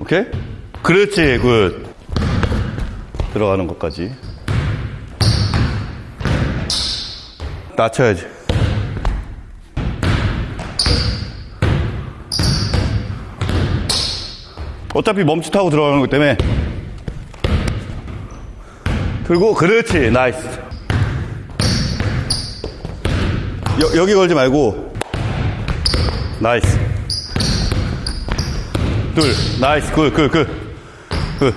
오케이? 그렇지, good. 들어가는 것까지. 낮춰야지. 어차피 멈칫하고 들어가는 거기 때문에. 그리고, 그렇지, nice. 여, 여기 걸지 말고. nice. 둘, nice, good, good, good. good.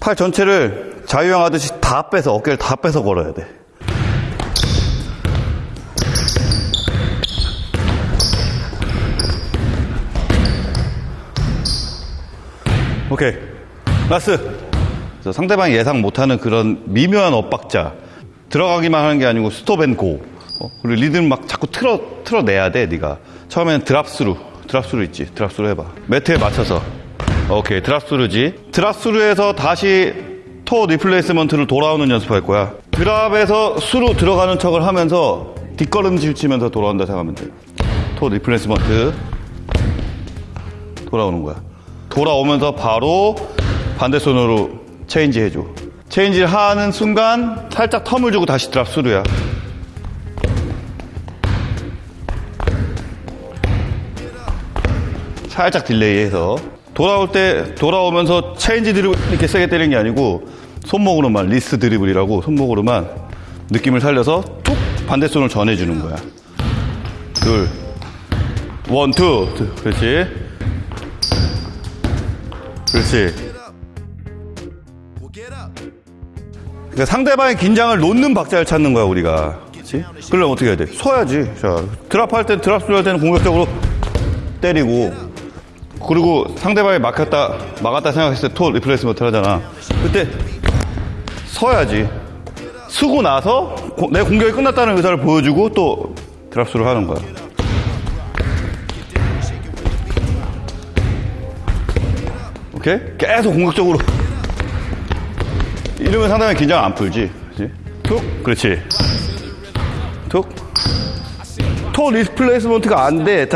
팔 전체를 자유형 하듯이 다 빼서, 어깨를 다 빼서 걸어야 돼. 오케이. 그래서 상대방이 예상 못하는 그런 미묘한 엇박자. 들어가기만 하는 게 아니고 stop and go. 어? 그리고 리듬 막 자꾸 틀어, 틀어내야 돼, 네가 처음에는 drop through. drop through 있지. drop through 해봐. 매트에 맞춰서. 오케이. drop through지. drop through에서 다시 toe replacement를 돌아오는 연습할 거야. drop에서 through로 들어가는 척을 하면서 뒷걸음질 치면서 돌아온다 생각하면 돼. toe replacement. 돌아오는 거야. 돌아오면서 바로 반대 손으로 체인지 해줘. change를 하는 순간 살짝 term을 주고 다시 drop through야. 살짝 delay해서 돌아올 때 돌아오면서 change dribble 이렇게 세게 때리는 게 아니고 손목으로만 wrist dribble이라고 손목으로만 느낌을 살려서 툭 반대 손을 전해주는 거야. 둘, one, two, 둘. 그렇지. 그렇지. 그러니까 상대방의 긴장을 놓는 박자를 찾는 거야 우리가. 그렇지? 그러려면 어떻게 해야 돼? 서야지. 자, drop할 때 drop through할 때는 공격적으로 때리고 그리고 상대방이 막혔다 막았다 생각했을 때 toe replacement 하잖아. 그때 서야지. 서고 나서 고- 내 공격이 끝났다는 의사를 보여주고 또 드랍수를 하는 거야. 오케이? 계속 공격적으로. 이러면 상대방 긴장 안 풀지. 그렇지? 툭. 그렇지. 툭. toe replacement가 안 돼.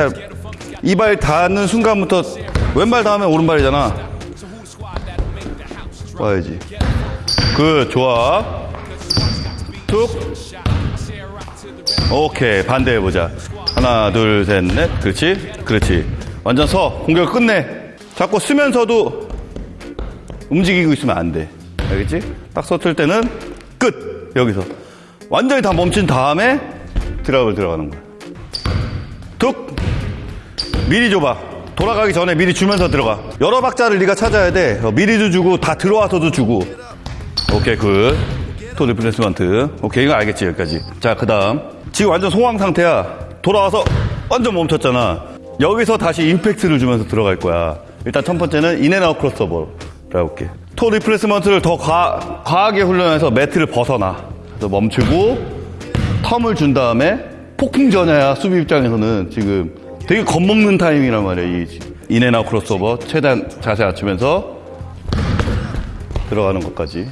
이 발 닿는 순간부터 왼발 닿으면 오른발이잖아. 와야지. 그 좋아. 툭. 오케이. 반대 해보자. 하나, 둘, 셋, 넷. 그렇지. 그렇지. 완전 서. 공격 끝내. 자꾸 서면서도 움직이고 있으면 안 돼. 알겠지? 딱 섰을 때는 끝! 여기서. 완전히 다 멈춘 다음에 drop을 들어가는 거야. 툭! 미리 줘봐. 돌아가기 전에 미리 주면서 들어가. 여러 박자를 네가 찾아야 돼. 어, 미리도 주고 다 들어와서도 주고. 오케이 good. toe replacement. 오케이 이거 알겠지 여기까지. 자 그 다음 지금 완전 소강 상태야. 돌아와서 완전 멈췄잖아. 여기서 다시 임팩트를 주면서 들어갈 거야. 일단 첫 번째는 in and out crossover로 해볼게. toe replacement를 더 과, 과하게 훈련해서 매트를 벗어나. 그래서 멈추고 term을 준 다음에 폭풍 전야야 수비 입장에서는 지금 되게 겁먹는 타이밍이란 말이야 이 in and out crossover 최대한 자세 낮추면서 들어가는 것까지.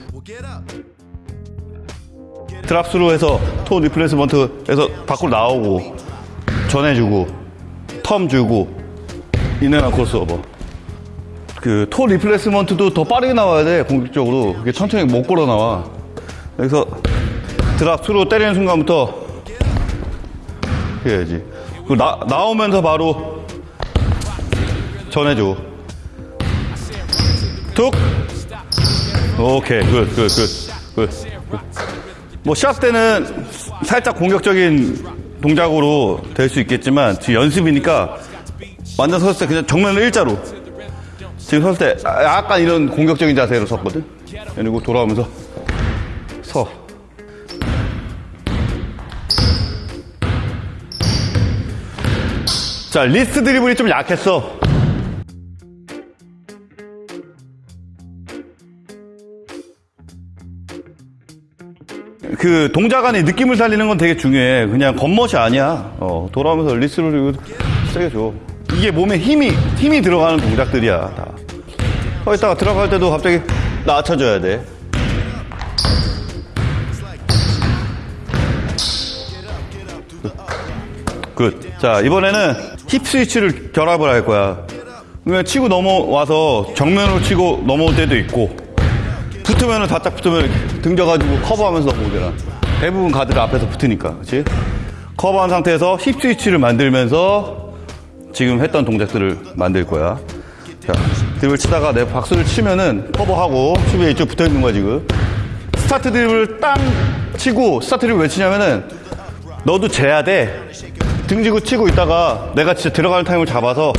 drop through 해서 toe replacement에서 밖으로 나오고 전해주고 term 주고 in and out crossover 그 toe replacement도 더 빠르게 나와야 돼 공격적으로. 그게 천천히 못 걸어 나와. 여기서 drop through 때리는 순간부터 해야지. 그 나, 나오면서 바로 전해줘. 툭. 오케이. good, good, good, good. good. 뭐, 시합 때는 살짝 공격적인 동작으로 될 수 있겠지만, 지금 연습이니까 완전 섰을 때 그냥 정면을 일자로. 지금 섰을 때 약간 이런 공격적인 자세로 섰거든? 그리고 돌아오면서 서. 자, wrist dribble이 좀 약했어. 그 동작 안에 느낌을 살리는 건 되게 중요해. 그냥 겉멋이 아니야. 어, 돌아오면서 wrist를 세게 줘. 이게 몸에 힘이, 힘이 들어가는 동작들이야, 다. 거기다가 들어갈 때도 갑자기 낮춰줘야 돼. good. 자, 이번에는 hip switch를 결합을 할 거야. 그냥 치고 넘어와서 정면으로 치고 넘어올 때도 있고 붙으면은 바짝 붙으면 등져가지고 커버하면서 넘어오잖아. 대부분 가드가 앞에서 붙으니까, 그렇지? 커버한 상태에서 hip switch를 만들면서 지금 했던 동작들을 만들 거야. 자, 드리블 치다가 내 박수를 치면은 커버하고 수비에 이쪽 붙어 있는 거야 지금. start dribble 땅 치고 start dribble 왜 치냐면은 너도 재야 돼. 등지고 치고 있다가 내가 진짜 들어가는 타임을 잡아서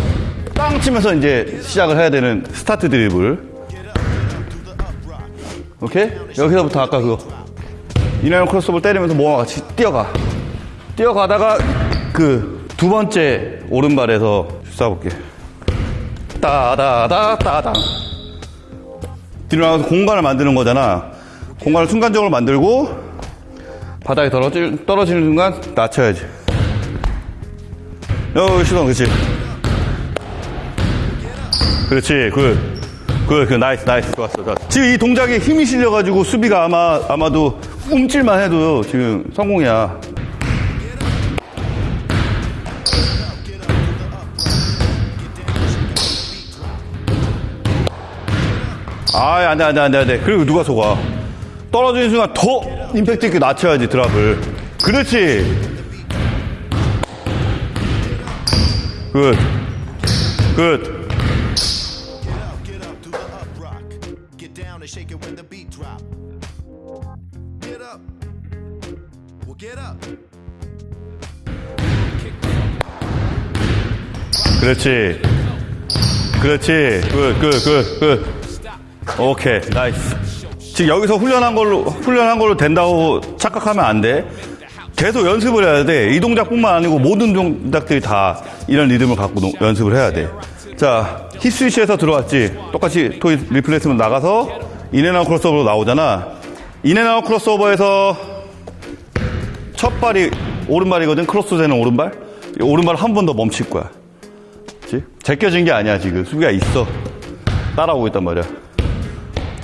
땅 치면서 이제 시작을 해야 되는 start dribble. 오케이? 여기서부터 아까 그거. in and out crossover 때리면서 모아 같이 뛰어가. 뛰어가다가 그 두 번째 오른발에서 쏴볼게. 따다다 따당. 뒤로 나가서 공간을 만드는 거잖아. 공간을 순간적으로 만들고 바닥에 떨어질, 떨어지는 순간 낮춰야지. 여기 시동, 그렇지. 그렇지, good. good, 그 nice, nice, 좋았어, 좋았어. 지금 이 동작에 힘이 실려가지고 수비가 아마, 아마도 움찔만 해도 지금 성공이야. 아, 안 돼, 안 돼, 안 돼, 안 돼. 그리고 누가 속아? 떨어지는 순간 더 임팩트 있게 낮춰야지, 드랍을. 그렇지. Get up. 그렇지. 그렇지. good, good, good, good. 오케이, nice. 지금 여기서 훈련한 걸로, 훈련한 걸로 된다고 착각하면 안 돼. 계속 연습을 해야 돼. 이 동작뿐만 아니고 모든 동작들이 다 이런 리듬을 갖고 노- 연습을 해야 돼. 자, 힙 스위치에서 들어왔지. 똑같이 toe replacement 나가서 in and out crossover로 나오잖아. in and out crossover에서 첫 발이 오른발이거든. 크로스 되는 오른발. 이 오른발 한 번 더 멈출 거야. 그치? 제껴진 게 아니야, 지금. 수비가 있어. 따라오고 있단 말이야.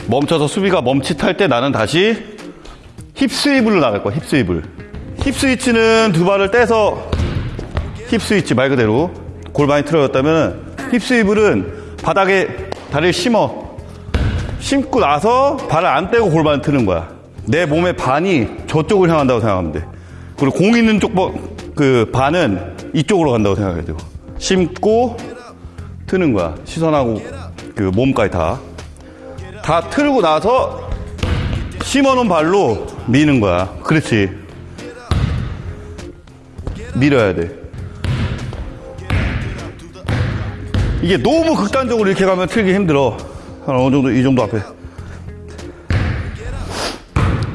멈춰서 수비가 멈칫할 때 나는 다시 hip swivel 나갈 거야, hip swivel. hip switch는 두 발을 떼서 hip switch 말 그대로 골반이 틀어졌다면 hip swivel은 바닥에 다리를 심어. 심고 나서 발을 안 떼고 골반을 트는 거야. 내 몸의 반이 저쪽을 향한다고 생각하면 돼. 그리고 공 있는 쪽, 버- 그 반은 이쪽으로 간다고 생각해야 되고. 심고 트는 거야. 시선하고 그 몸까지 다. 다 틀고 나서 심어놓은 발로 미는 거야. 그렇지. 밀어야 돼. 이게 너무 극단적으로 이렇게 가면 틀기 힘들어. 한 어느 정도, 이 정도 앞에.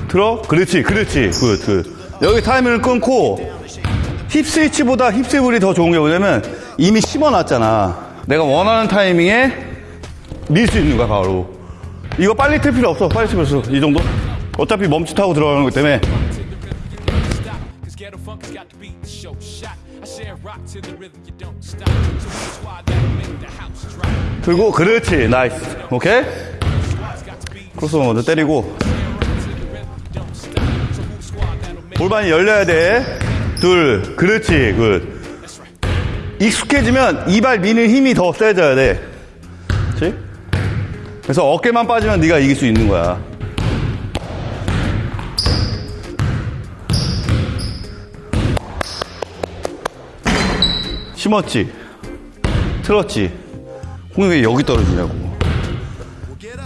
들어? 그렇지, 그렇지. good, good. 여기 타이밍을 끊고, hip switch보다 hip swivel이 더 좋은 게 뭐냐면, 이미 심어놨잖아. 내가 원하는 타이밍에 밀 수 있는 거야, 바로. 이거 빨리 틀 필요 없어. 빨리 틀 필요 없어. 이 정도? 어차피 멈칫하고 들어가는 거기 때문에. Ghetto funk has got the beat to show shot. I share rock to the rhythm, you don't stop. So who's squad that'll make the house drop? 들고, 그렇지. nice. 오케이? 크로스오버 먼저 때리고. 골반이 열려야 돼. 둘. 그렇지. good. 익숙해지면 이 발 미는 힘이 더 세져야 돼. 그렇지? 그래서 어깨만 빠지면 네가 이길 수 있는 거야. 심었지? 틀었지? 공이 왜 여기 떨어지냐고.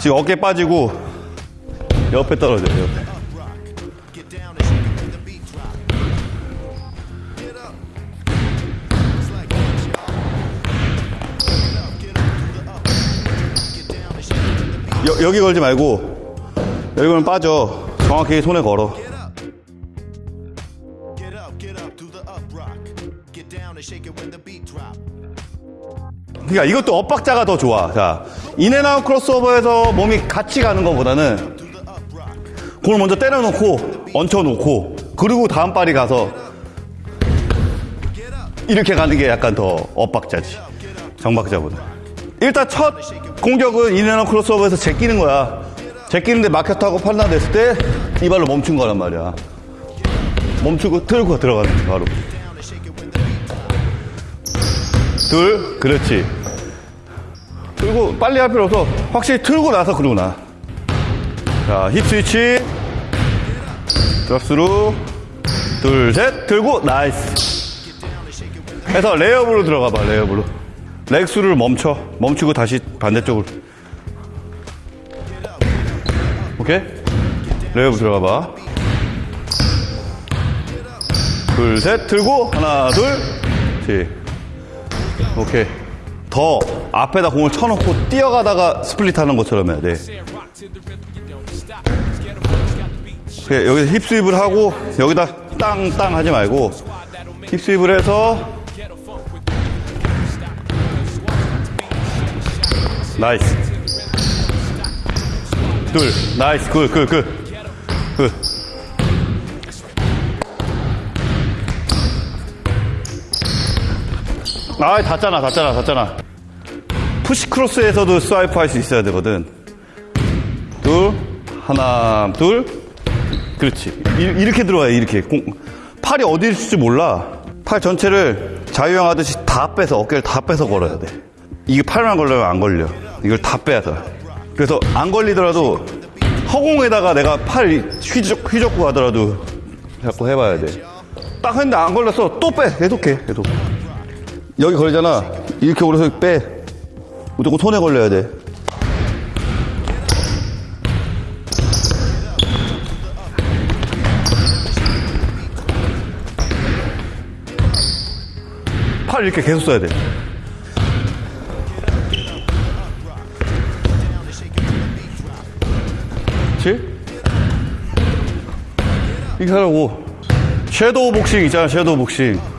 지금 어깨 빠지고 옆에 떨어져요, 옆에. 여, 여기 걸지 말고 여기 걸면 빠져. 정확히 손에 걸어. 그러니까 이것도 엇박자가 더 좋아. 자, in and out crossover에서 몸이 같이 가는 것보다는. 공을 먼저 때려놓고 얹혀놓고 그리고 다음 발이 가서 이렇게 가는 게 약간 더 엇박자지. 정박자보다. 일단 첫 공격은 in and out crossover에서 제끼는 거야. 제끼는데 막혔다고 판단됐을 때 이 발로 멈춘 거란 말이야. 멈추고 틀고 들어가는 거야, 바로. 둘, 그렇지. 들고 빨리 할 필요 없어. 확실히 틀고 나서 그러고 나. 자, hip switch. drop through. 둘, 셋. 들고 nice. 해서 레이업으로 들어가 봐, 레이업으로. leg through 멈춰. 멈추고 다시 반대쪽으로. 오케이? 레이업 들어가 봐. 둘, 셋. 들고 하나, 둘. 셋. 오케이. 더 앞에다 공을 쳐놓고 뛰어가다가 split 하는 것처럼 해야 돼. 그래, 여기서 hip swivel 하고 여기다 땅땅 하지 말고 Why that'll make hip swivel 해서. nice. 둘, nice, good, good, good. good. 아, 닿잖아, 닿잖아, 닿잖아. push cross에서도 swipe 할 수 있어야 되거든. 둘, 하나, 둘. 그렇지. 이- 이렇게 들어와요, 이렇게. 공- 팔이 어디 있을지 몰라. 팔 전체를 자유형 하듯이 다 빼서, 어깨를 다 빼서 걸어야 돼. 이게 팔만 걸려면 안 걸려. 이걸 다 빼서. 그래서 안 걸리더라도 허공에다가 내가 팔 휘적, 휘젓고 가더라도 자꾸 해봐야 돼. 딱 했는데 안 걸렸어. 또 빼. 계속해. 계속. 여기 걸리잖아. 이렇게 오려서 빼. 무조건 손에 걸려야 돼. 팔 이렇게 계속 써야 돼. 그렇지? 이렇게 하라고. 섀도우 복싱 있잖아, 섀도우 복싱.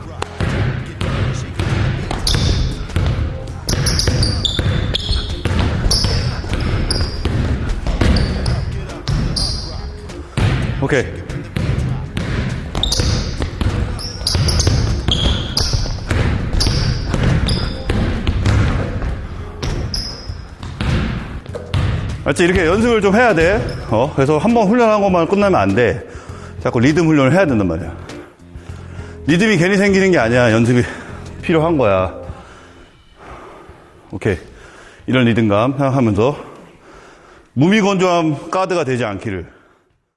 오케이. 알지? 이렇게 연습을 좀 해야 돼. 어? 그래서 한 번 훈련한 것만 끝나면 안 돼. 자꾸 리듬 훈련을 해야 된단 말이야. 리듬이 괜히 생기는 게 아니야. 연습이 필요한 거야. 오케이. 이런 리듬감 생각하면서 무미건조함 가드가 되지 않기를.